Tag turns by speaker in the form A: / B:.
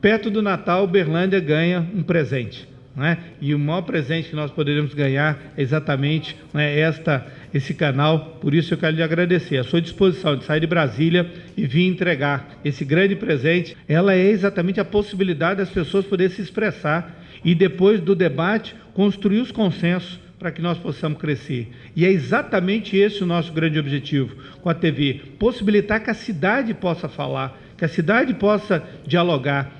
A: Perto do Natal, Berlândia ganha um presente. Né? E o maior presente que nós poderíamos ganhar é exatamente né, esta, esse canal. Por isso eu quero lhe agradecer. A sua disposição de sair de Brasília e vir entregar esse grande presente, ela é exatamente a possibilidade das pessoas poderem se expressar e depois do debate construir os consensos para que nós possamos crescer. E é exatamente esse o nosso grande objetivo com a TV: possibilitar que a cidade possa falar, que a cidade possa dialogar